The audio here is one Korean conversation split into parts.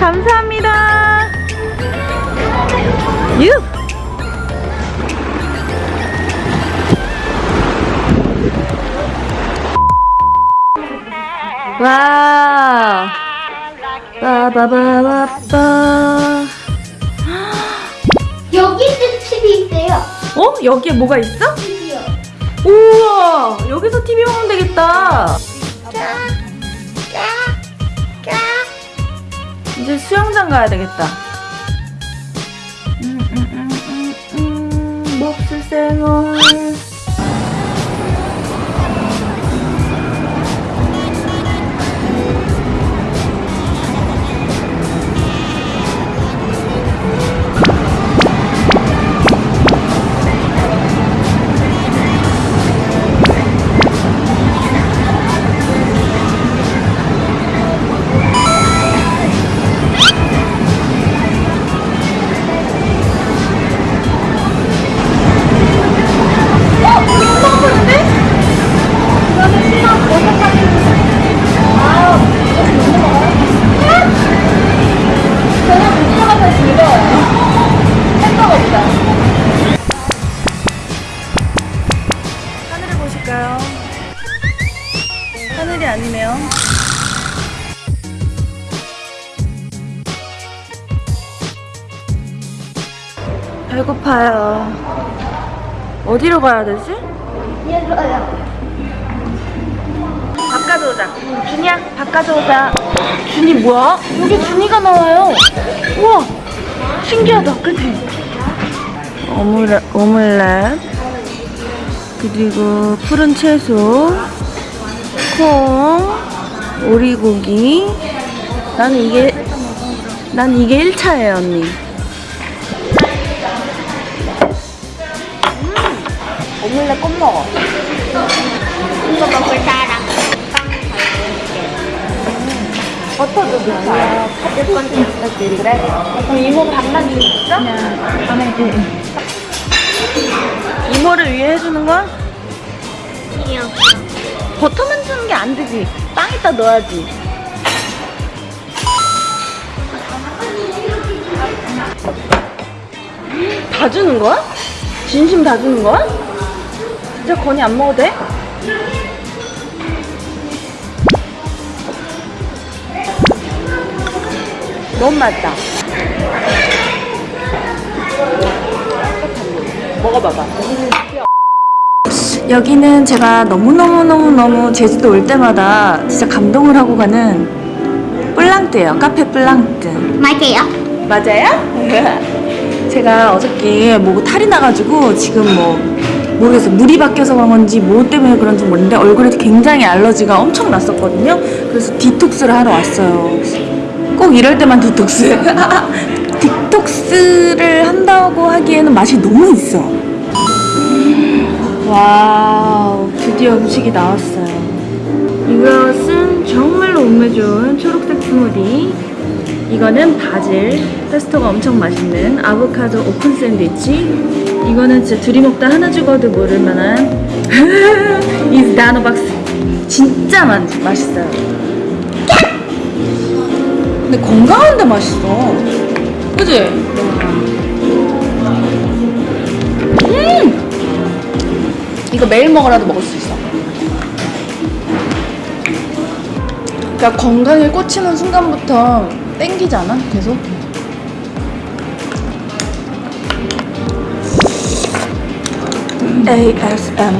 감사합니다. 유! 와 빠바바바빠 여기도 TV 있대요. 어? 여기에 뭐가 있어? TV요. 우와! 여기서 TV 보면 되겠다. 짠. 이제 수영장 가야 되겠다. 음, 음, 음, 음, 음, 몹쓸 생활. 하늘이 아니네요. 배고파요. 어디로 가야 되지? 얘들어요. 밥 가져오자. 준이야, 밥 가져오자. 준이 뭐야? 여기 준이가 나와요. 우와, 신기하다, 그치? 오믈렛, 오믈렛. 그리고 푸른 채소, 콩, 오리고기. 나는 이게, 난 이게 1차예요, 언니. 음, 오믈렛 꼭 먹어. 이거 먹을 사람. 버터도 넣자. 팥con 그래? 그럼 이모 밥만 주있어 이모를 위해 해주는 거야? 아니요. 버터만 주는 게 안 되지. 빵에다 넣어야지. 다 주는 거야? 진심 다 주는 거야? 진짜 건이 안 먹어도 돼? 너무 맛있다. 먹어봐봐. 여기는 제가 너무너무너무너무 제주도 올 때마다 진짜 감동을 하고 가는 뿔랑뜨예요. 카페 뿔랑뜨. 맞아요. 맞아요? 제가 어저께 뭐 탈이 나가지고 지금 뭐 모르겠어요. 물이 바뀌어서 그런 건지 뭐 때문에 그런지 모르는데 얼굴에 굉장히 알러지가 엄청 났었거든요. 그래서 디톡스를 하러 왔어요. 꼭 이럴 때만 디톡스. 디톡스를 한다고 하기에는 맛이 너무 있어. 와우, 드디어 음식이 나왔어요. 이것은 정말로 몸에 좋은 초록색 스무디. 이거는 바질, 페스토가 엄청 맛있는 아보카도 오픈 샌드위치. 이거는 진짜 둘이 먹다 하나 죽어도 모를 만한 이 나노박스. 진짜 맛, 맛있어요. 근데 건강한데 맛있어. 그지? 이거 매일 먹어라도 먹을 수 있어. 그러니까 건강에 꽂히는 순간부터 땡기지 않아? 계속? ASMR.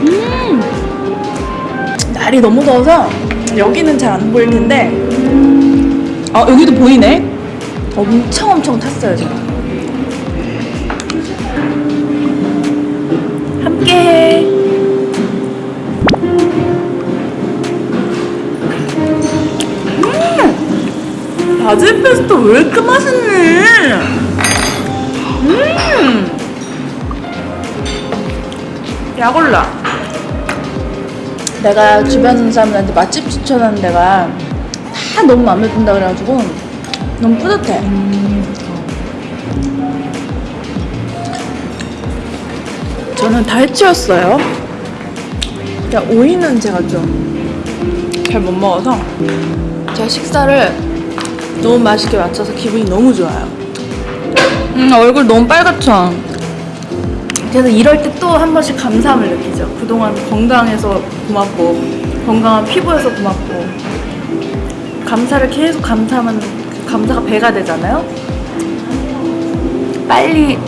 음! 날이 너무 더워서 여기는 잘 안 보일 텐데, 어, 여기도 보이네? 엄청 엄청 탔어요, 지금. 함께 해. 음! 바질 페스토 왜 이렇게 맛있니? 음! 약올라. 내가 주변 사람들한테 맛집 추천하는 데가 다 너무 마음에 든다 그래가지고 너무 뿌듯해. 저는 다 해치웠어요. 그러니까 오이는 제가 좀 잘 못 먹어서 제가 식사를 너무 맛있게 맞춰서 기분이 너무 좋아요. 음, 얼굴 너무 빨갛죠? 그래서 이럴 때 또 한 번씩 감사함을 느끼죠. 그동안 건강해서 고맙고, 건강한 피부여서 고맙고, 감사를 계속 감사하면 그 감사가 배가 되잖아요? 빨리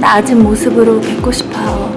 나아진 모습으로 뵙고 싶어요.